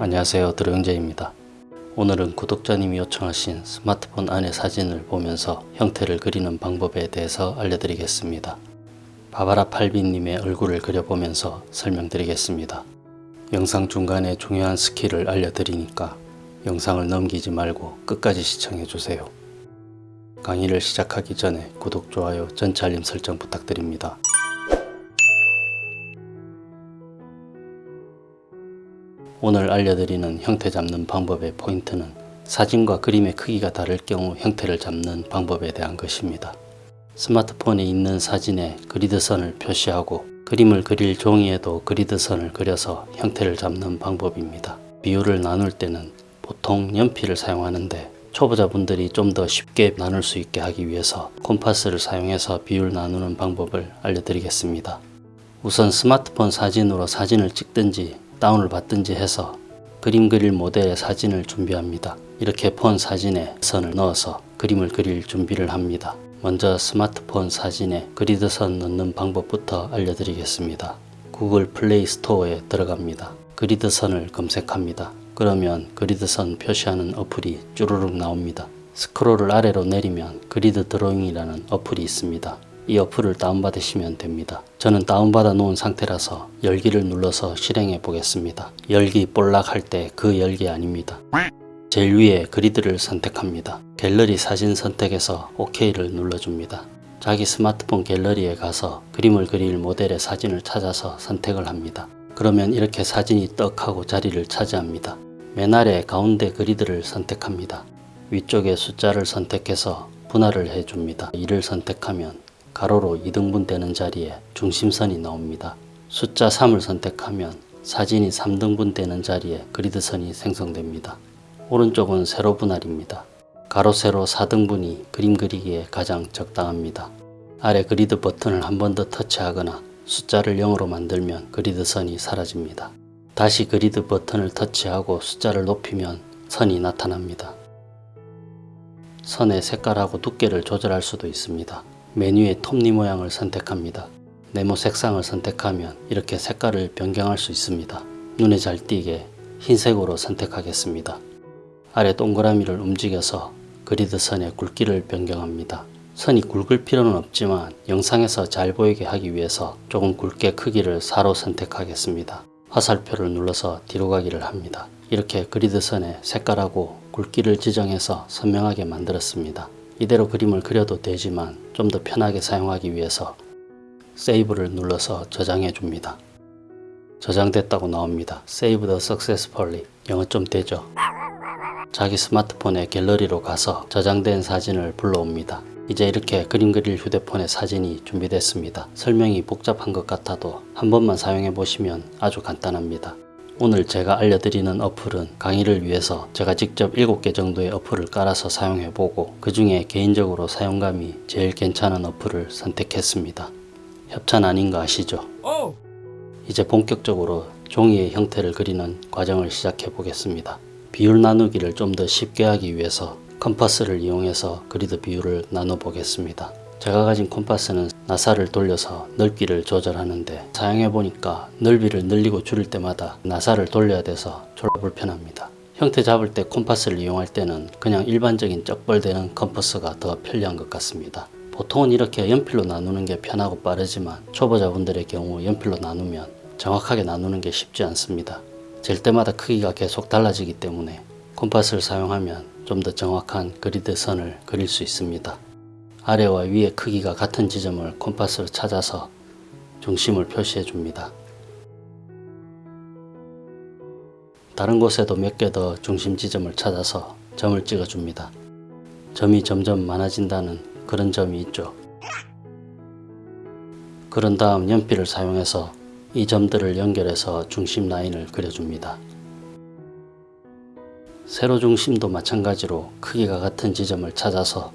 안녕하세요 드로영재입니다. 오늘은 구독자님이 요청하신 스마트폰 안의 사진을 보면서 형태를 그리는 방법에 대해서 알려드리겠습니다. 바바라 팔비님의 얼굴을 그려보면서 설명드리겠습니다. 영상 중간에 중요한 스킬을 알려드리니까 영상을 넘기지 말고 끝까지 시청해주세요. 강의를 시작하기 전에 구독, 좋아요, 전체 알림 설정 부탁드립니다. 오늘 알려드리는 형태 잡는 방법의 포인트는 사진과 그림의 크기가 다를 경우 형태를 잡는 방법에 대한 것입니다. 스마트폰에 있는 사진에 그리드선을 표시하고 그림을 그릴 종이에도 그리드선을 그려서 형태를 잡는 방법입니다. 비율을 나눌 때는 보통 연필을 사용하는데 초보자분들이 좀 더 쉽게 나눌 수 있게 하기 위해서 콤파스를 사용해서 비율 나누는 방법을 알려드리겠습니다. 우선 스마트폰 사진으로 사진을 찍든지 다운을 받든지 해서 그림 그릴 모델의 사진을 준비합니다. 이렇게 폰 사진에 선을 넣어서 그림을 그릴 준비를 합니다. 먼저 스마트폰 사진에 그리드선 넣는 방법부터 알려드리겠습니다. 구글 플레이 스토어에 들어갑니다. 그리드선을 검색합니다. 그러면 그리드선 표시하는 어플이 쭈루룩 나옵니다. 스크롤을 아래로 내리면 그리드 드로잉이라는 어플이 있습니다. 이 어플을 다운받으시면 됩니다. 저는 다운받아 놓은 상태라서 열기를 눌러서 실행해 보겠습니다. 열기 볼락 할 때 그 열기 아닙니다. 제일 위에 그리드를 선택합니다. 갤러리 사진 선택해서 OK를 눌러줍니다. 자기 스마트폰 갤러리에 가서 그림을 그릴 모델의 사진을 찾아서 선택을 합니다. 그러면 이렇게 사진이 떡 하고 자리를 차지합니다. 맨 아래 가운데 그리드를 선택합니다. 위쪽에 숫자를 선택해서 분할을 해줍니다. 이를 선택하면 가로로 2등분 되는 자리에 중심선이 나옵니다. 숫자 3을 선택하면 사진이 3등분 되는 자리에 그리드선이 생성됩니다. 오른쪽은 세로 분할입니다. 가로 세로 4등분이 그림 그리기에 가장 적당합니다. 아래 그리드 버튼을 한 번 더 터치하거나 숫자를 0으로 만들면 그리드선이 사라집니다. 다시 그리드 버튼을 터치하고 숫자를 높이면 선이 나타납니다. 선의 색깔하고 두께를 조절할 수도 있습니다. 메뉴의 톱니 모양을 선택합니다. 네모 색상을 선택하면 이렇게 색깔을 변경할 수 있습니다. 눈에 잘 띄게 흰색으로 선택하겠습니다. 아래 동그라미를 움직여서 그리드 선의 굵기를 변경합니다. 선이 굵을 필요는 없지만 영상에서 잘 보이게 하기 위해서 조금 굵게 크기를 4로 선택하겠습니다. 화살표를 눌러서 뒤로 가기를 합니다. 이렇게 그리드 선의 색깔하고 굵기를 지정해서 선명하게 만들었습니다. 이대로 그림을 그려도 되지만 좀 더 편하게 사용하기 위해서 세이브를 눌러서 저장해 줍니다. 저장됐다고 나옵니다. Save the successfully. 영어 좀 되죠? 자기 스마트폰에 갤러리로 가서 저장된 사진을 불러옵니다. 이제 이렇게 그림 그릴 휴대폰의 사진이 준비됐습니다. 설명이 복잡한 것 같아도 한 번만 사용해 보시면 아주 간단합니다. 오늘 제가 알려드리는 어플은 강의를 위해서 제가 직접 7개 정도의 어플을 깔아서 사용해 보고 그 중에 개인적으로 사용감이 제일 괜찮은 어플을 선택했습니다. 협찬 아닌 거 아시죠? 이제 본격적으로 종이의 형태를 그리는 과정을 시작해 보겠습니다. 비율 나누기를 좀 더 쉽게 하기 위해서 컴파스를 이용해서 그리드 비율을 나눠 보겠습니다. 제가 가진 콤파스는 나사를 돌려서 넓기를 조절하는데 사용해 보니까 넓이를 늘리고 줄일 때마다 나사를 돌려야 돼서 졸라 불편합니다. 형태 잡을 때 콤파스를 이용할 때는 그냥 일반적인 쩍벌되는 컴퍼스가 더 편리한 것 같습니다. 보통은 이렇게 연필로 나누는 게 편하고 빠르지만 초보자분들의 경우 연필로 나누면 정확하게 나누는 게 쉽지 않습니다. 잴 때마다 크기가 계속 달라지기 때문에 콤파스를 사용하면 좀 더 정확한 그리드 선을 그릴 수 있습니다. 아래와 위의 크기가 같은 지점을 콤파스로 찾아서 중심을 표시해 줍니다. 다른 곳에도 몇 개 더 중심 지점을 찾아서 점을 찍어 줍니다. 점이 점점 많아진다는 그런 점이 있죠. 그런 다음 연필을 사용해서 이 점들을 연결해서 중심 라인을 그려줍니다. 세로 중심도 마찬가지로 크기가 같은 지점을 찾아서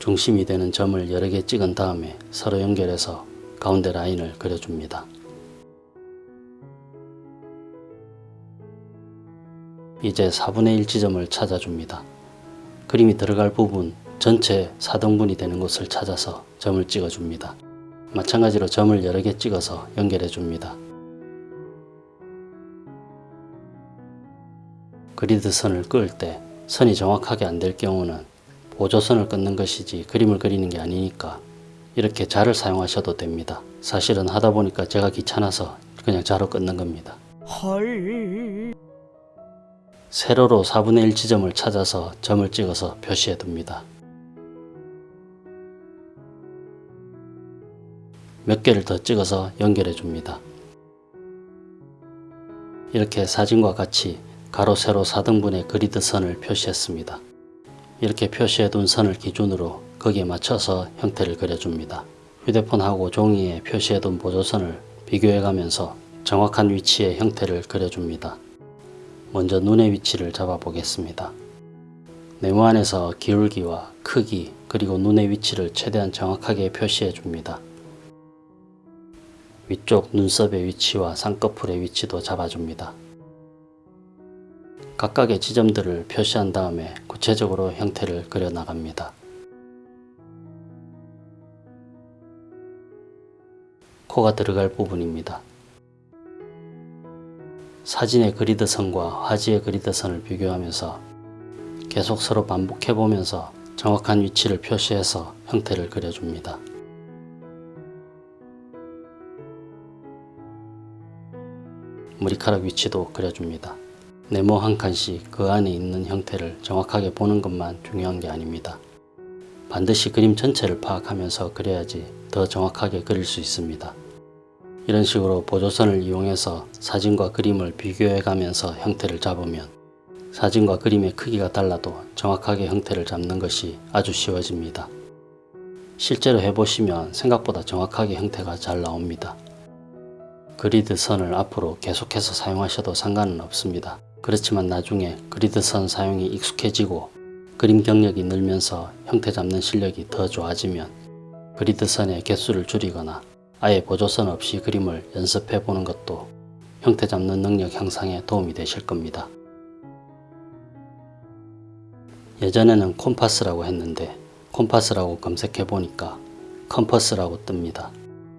중심이 되는 점을 여러 개 찍은 다음에 서로 연결해서 가운데 라인을 그려줍니다. 이제 4분의 1 지점을 찾아줍니다. 그림이 들어갈 부분 전체 4등분이 되는 곳을 찾아서 점을 찍어줍니다. 마찬가지로 점을 여러 개 찍어서 연결해 줍니다. 그리드 선을 그을 때 선이 정확하게 안 될 경우는 보조선을 끊는 것이지 그림을 그리는 게 아니니까 이렇게 자를 사용하셔도 됩니다. 사실은 하다 보니까 제가 귀찮아서 그냥 자로 끊는 겁니다. 헐. 세로로 4분의 1 지점을 찾아서 점을 찍어서 표시해 둡니다. 몇 개를 더 찍어서 연결해 줍니다. 이렇게 사진과 같이 가로 세로 4등분의 그리드 선을 표시했습니다. 이렇게 표시해 둔 선을 기준으로 거기에 맞춰서 형태를 그려줍니다. 휴대폰하고 종이에 표시해 둔 보조선을 비교해 가면서 정확한 위치의 형태를 그려줍니다. 먼저 눈의 위치를 잡아 보겠습니다. 네모 안에서 기울기와 크기 그리고 눈의 위치를 최대한 정확하게 표시해 줍니다. 위쪽 눈썹의 위치와 쌍꺼풀의 위치도 잡아줍니다. 각각의 지점들을 표시한 다음에 구체적으로 형태를 그려 나갑니다. 코가 들어갈 부분입니다. 사진의 그리드 선과 화지의 그리드 선을 비교하면서 계속 서로 반복해 보면서 정확한 위치를 표시해서 형태를 그려줍니다. 머리카락 위치도 그려줍니다. 네모 한 칸씩 그 안에 있는 형태를 정확하게 보는 것만 중요한 게 아닙니다. 반드시 그림 전체를 파악하면서 그려야지 더 정확하게 그릴 수 있습니다. 이런 식으로 보조선을 이용해서 사진과 그림을 비교해 가면서 형태를 잡으면 사진과 그림의 크기가 달라도 정확하게 형태를 잡는 것이 아주 쉬워집니다. 실제로 해보시면 생각보다 정확하게 형태가 잘 나옵니다. 그리드 선을 앞으로 계속해서 사용하셔도 상관은 없습니다. 그렇지만 나중에 그리드 선 사용이 익숙해지고 그림 경력이 늘면서 형태 잡는 실력이 더 좋아지면 그리드 선의 개수를 줄이거나 아예 보조선 없이 그림을 연습해 보는 것도 형태 잡는 능력 향상에 도움이 되실 겁니다. 예전에는 콤파스라고 했는데 콤파스라고 검색해 보니까 컴퍼스라고 뜹니다.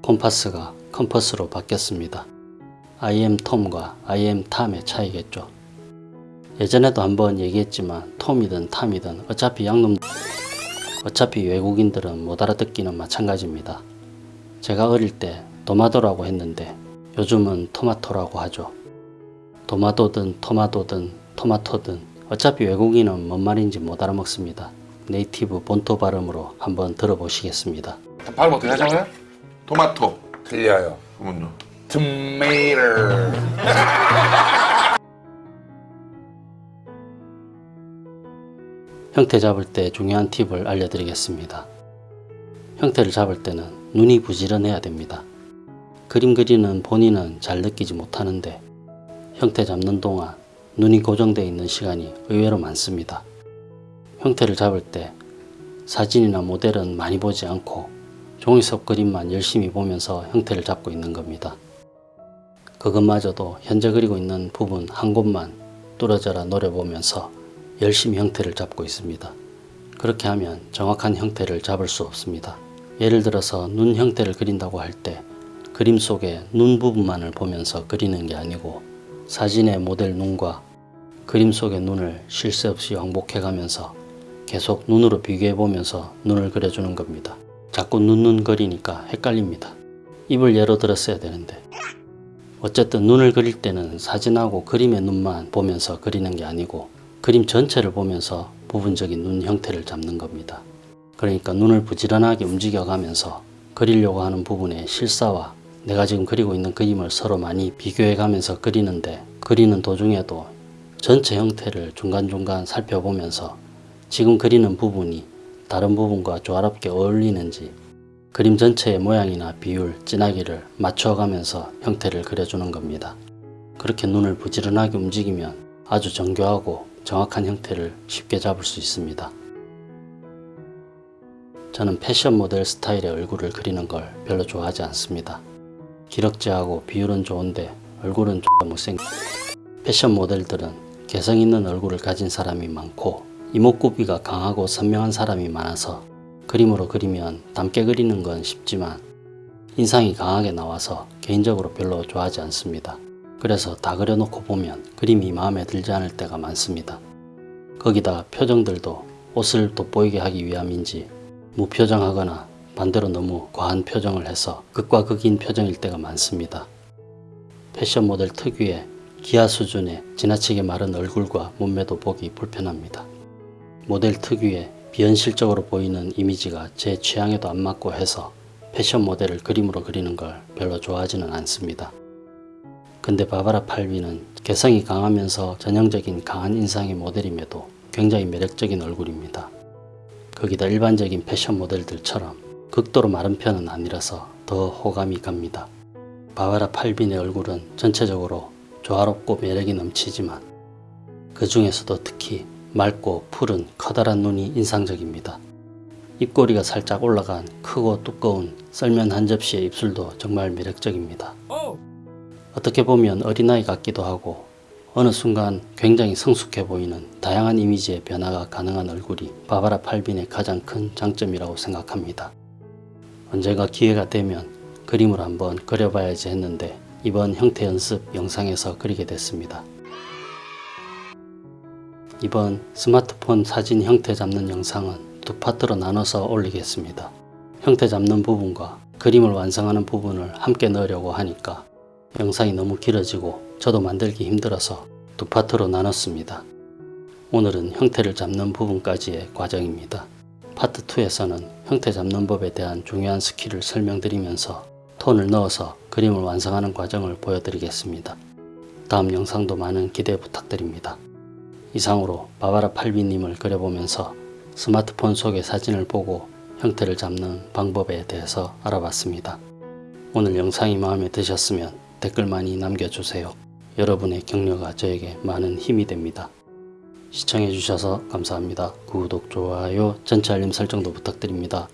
콤파스가 컴퍼스로 바뀌었습니다. I'm 톰과 I'm 탐의 차이겠죠. 예전에도 한번 얘기했지만 톰이든 탐이든 어차피 양놈 어차피 외국인들은 못 알아듣기는 마찬가지입니다. 제가 어릴 때 도마도라고 했는데 요즘은 토마토라고 하죠. 도마도든 토마토든 토마토든 어차피 외국인은 뭔 말인지 못 알아먹습니다. 네이티브 본토 발음으로 한번 들어보시겠습니다. 발음 어떻게 하잖아요? 토마토, 틀려요. 그러면요. 토마토. 형태 잡을 때 중요한 팁을 알려드리겠습니다. 형태를 잡을 때는 눈이 부지런해야 됩니다. 그림 그리는 본인은 잘 느끼지 못하는데 형태 잡는 동안 눈이 고정되어 있는 시간이 의외로 많습니다. 형태를 잡을 때 사진이나 모델은 많이 보지 않고 종이 속 그림만 열심히 보면서 형태를 잡고 있는 겁니다. 그것마저도 현재 그리고 있는 부분 한 곳만 뚫어져라 노려보면서 열심히 형태를 잡고 있습니다. 그렇게 하면 정확한 형태를 잡을 수 없습니다. 예를 들어서 눈 형태를 그린다고 할 때 그림 속에 눈 부분만을 보면서 그리는 게 아니고 사진의 모델 눈과 그림 속의 눈을 쉴새 없이 왕복해 가면서 계속 눈으로 비교해 보면서 눈을 그려주는 겁니다. 자꾸 눈눈 그리니까 헷갈립니다. 입을 예로 들었어야 되는데 어쨌든 눈을 그릴 때는 사진하고 그림의 눈만 보면서 그리는 게 아니고 그림 전체를 보면서 부분적인 눈 형태를 잡는 겁니다. 그러니까 눈을 부지런하게 움직여 가면서 그리려고 하는 부분의 실사와 내가 지금 그리고 있는 그림을 서로 많이 비교해 가면서 그리는데 그리는 도중에도 전체 형태를 중간중간 살펴보면서 지금 그리는 부분이 다른 부분과 조화롭게 어울리는지 그림 전체의 모양이나 비율, 진하기를 맞춰가면서 형태를 그려주는 겁니다. 그렇게 눈을 부지런하게 움직이면 아주 정교하고 정확한 형태를 쉽게 잡을 수 있습니다. 저는 패션 모델 스타일의 얼굴을 그리는 걸 별로 좋아하지 않습니다. 기럭지하고 비율은 좋은데 얼굴은 좀 못생 패션 모델들은 개성 있는 얼굴을 가진 사람이 많고 이목구비가 강하고 선명한 사람이 많아서 그림으로 그리면 닮게 그리는 건 쉽지만 인상이 강하게 나와서 개인적으로 별로 좋아하지 않습니다. 그래서 다 그려놓고 보면 그림이 마음에 들지 않을 때가 많습니다. 거기다 표정들도 옷을 돋보이게 하기 위함인지 무표정하거나 반대로 너무 과한 표정을 해서 극과 극인 표정일 때가 많습니다. 패션 모델 특유의 기아 수준의 지나치게 마른 얼굴과 몸매도 보기 불편합니다. 모델 특유의 비현실적으로 보이는 이미지가 제 취향에도 안 맞고 해서 패션 모델을 그림으로 그리는 걸 별로 좋아하지는 않습니다. 근데 바바라 팔비는 개성이 강하면서 전형적인 강한 인상의 모델임에도 굉장히 매력적인 얼굴입니다. 거기다 일반적인 패션 모델들처럼 극도로 마른 편은 아니라서 더 호감이 갑니다. 바바라 팔빈의 얼굴은 전체적으로 조화롭고 매력이 넘치지만 그 중에서도 특히 맑고 푸른 커다란 눈이 인상적입니다. 입꼬리가 살짝 올라간 크고 두꺼운 썰면 한 접시의 입술도 정말 매력적입니다. 어떻게 보면 어린아이 같기도 하고 어느 순간 굉장히 성숙해 보이는 다양한 이미지의 변화가 가능한 얼굴이 바바라 팔빈의 가장 큰 장점이라고 생각합니다. 언젠가 기회가 되면 그림을 한번 그려봐야지 했는데 이번 형태 연습 영상에서 그리게 됐습니다. 이번 스마트폰 사진 형태 잡는 영상은 두 파트로 나눠서 올리겠습니다. 형태 잡는 부분과 그림을 완성하는 부분을 함께 넣으려고 하니까 영상이 너무 길어지고 저도 만들기 힘들어서 두 파트로 나눴습니다. 오늘은 형태를 잡는 부분까지의 과정입니다. 파트 2에서는 형태 잡는 법에 대한 중요한 스킬을 설명드리면서 톤을 넣어서 그림을 완성하는 과정을 보여드리겠습니다. 다음 영상도 많은 기대 부탁드립니다. 이상으로 바바라 팔비님을 그려보면서 스마트폰 속의 사진을 보고 형태를 잡는 방법에 대해서 알아봤습니다. 오늘 영상이 마음에 드셨으면 댓글 많이 남겨주세요. 여러분의 격려가 저에게 많은 힘이 됩니다. 시청해주셔서 감사합니다. 구독, 좋아요, 전체 알림 설정도 부탁드립니다.